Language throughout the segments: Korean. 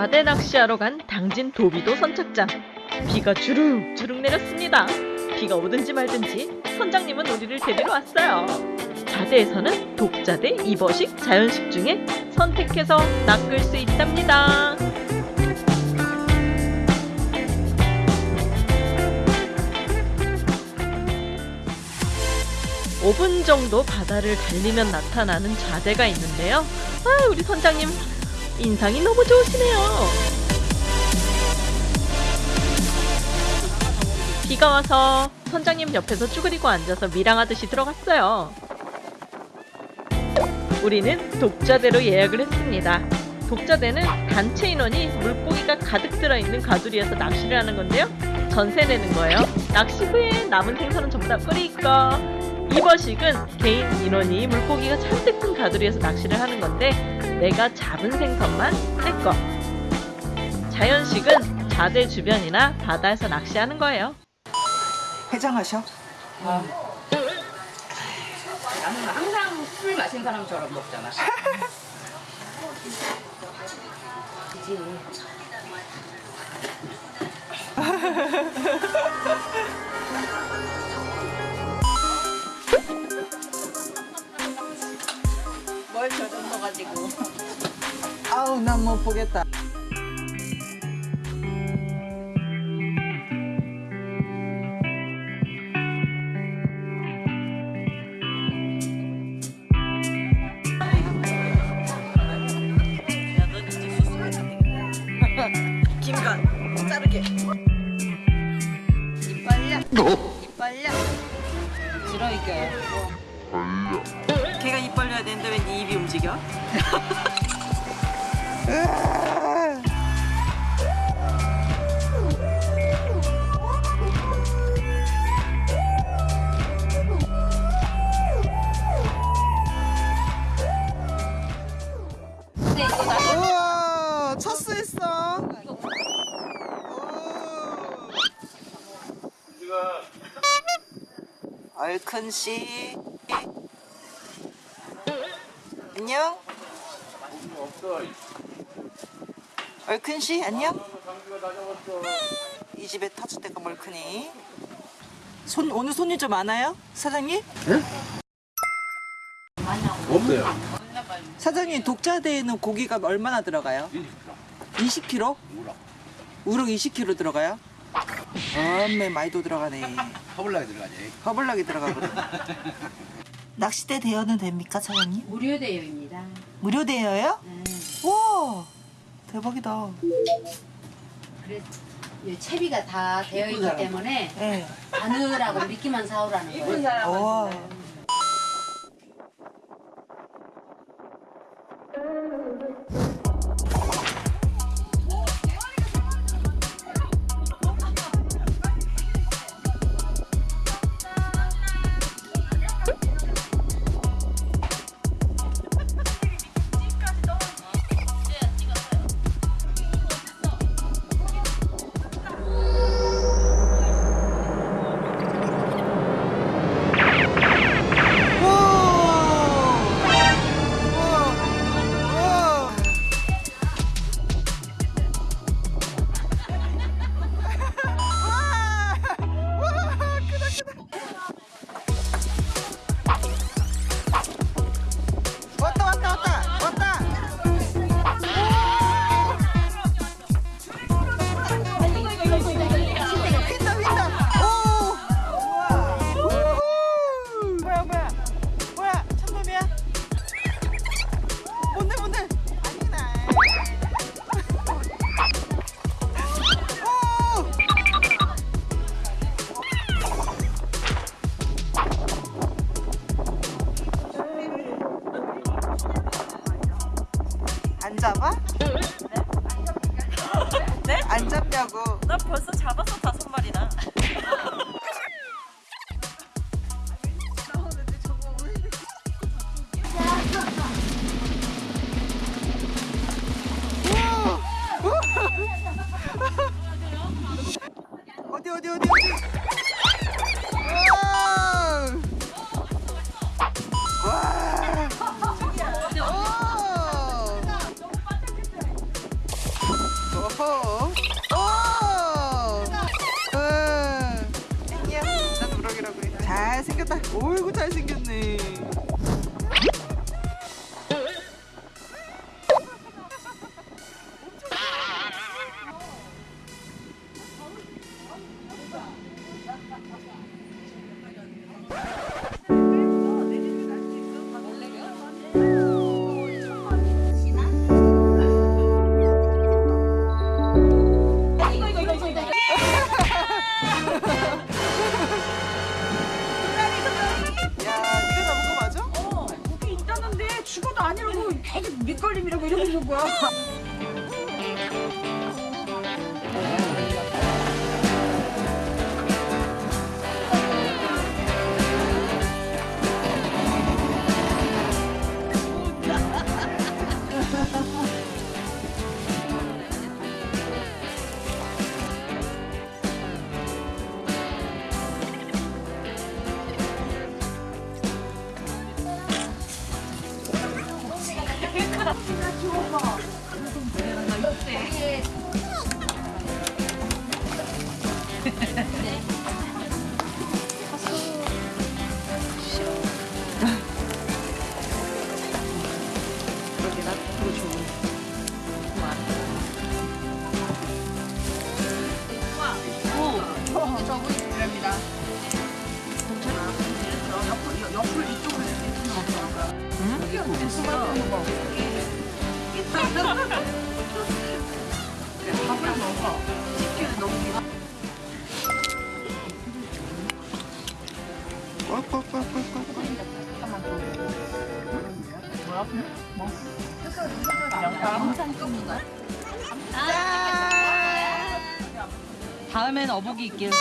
자대 낚시하러 간 당진 도비도 선착장. 비가 주룩주룩 내렸습니다. 비가 오든지 말든지 선장님은 우리를 데리러 왔어요. 자대에서는 독자대, 이버식, 자연식 중에 선택해서 낚을 수 있답니다. 5분 정도 바다를 달리면 나타나는 좌대가 있는데요. 아, 우리 선장님 인상이 너무 좋으시네요. 비가 와서 선장님 옆에서 쭈그리고 앉아서 밀항하듯이 들어갔어요. 우리는 독자대로 예약을 했습니다. 독자대는 단체 인원이 물고기가 가득 들어있는 가두리에서 낚시를 하는 건데요. 전세 내는 거예요. 낚시 후에 남은 생선은 전부 다 거. 이버식은 개인 인원이 물고기가 잔뜩 든 가두리에서 낚시를 하는 건데 내가 잡은 생선만 내 거. 자연식은 자대 주변이나 바다에서 낚시하는 거예요. 해장하셔? 나는 항상 술 마신 사람처럼 먹잖아. 그지. 못 보겠다. 김간 자르게. 이빨려. 이빨려. 싫어 이게. 걔가 입 벌려야 되는데 왜 네 입이 움직여? 우와 첫수했어. 얼큰 씨. 안녕. 얼큰 씨 안녕. 이 집에 때가 멀크니. 손 오늘 손님 좀 많아요, 사장님? 없어요. 사장님 독자대에는 고기가 얼마나 들어가요? 20kg? 우럭 20kg 들어가요? 엄매 많이도 들어가네. 허블락에 들어가지. 허블락이 들어가거든. 낚시대 대여는 됩니까, 사장님? 무료 대여입니다. 무료 대여요? 음. 와, 대박이다. 그래서 이 채비가 다 되어 있기 때문에 예. 바늘하고 미끼만 사오라는 거예요. 와. 왔다 어이구 잘 생겼네. 师不要 다음엔 어복이 있길.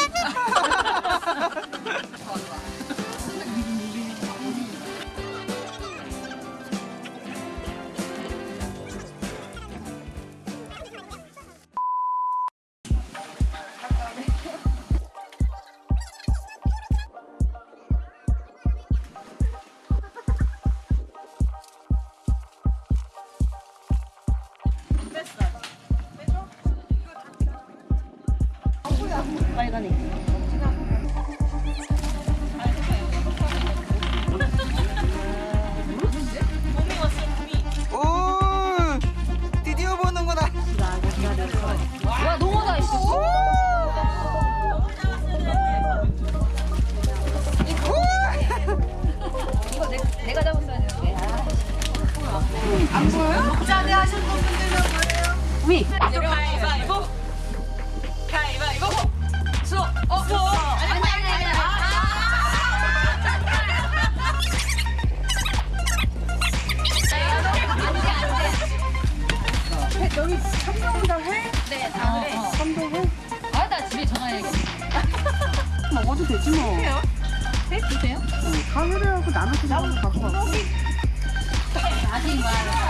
하신 분들은 뭐예요? 위. 가위바위보. 가위바위보. 수. 어. 수. 아니 아니 아니. 여기 삼성운당 해? 네, 다 그래. 삼성회? 아, 나 집에 전화해야겠다. 먹어도 되지 뭐. 네, 주세요. 다 회래하고 나눠서 먹어도 갖고 와. 아직 막 알아요.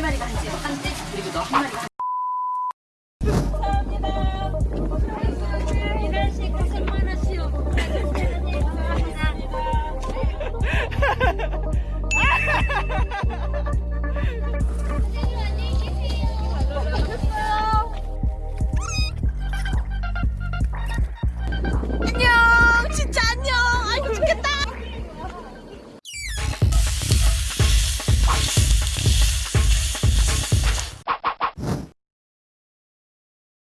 마리가 한 집, 한 집, 그리고 너 한 마리가 한 집.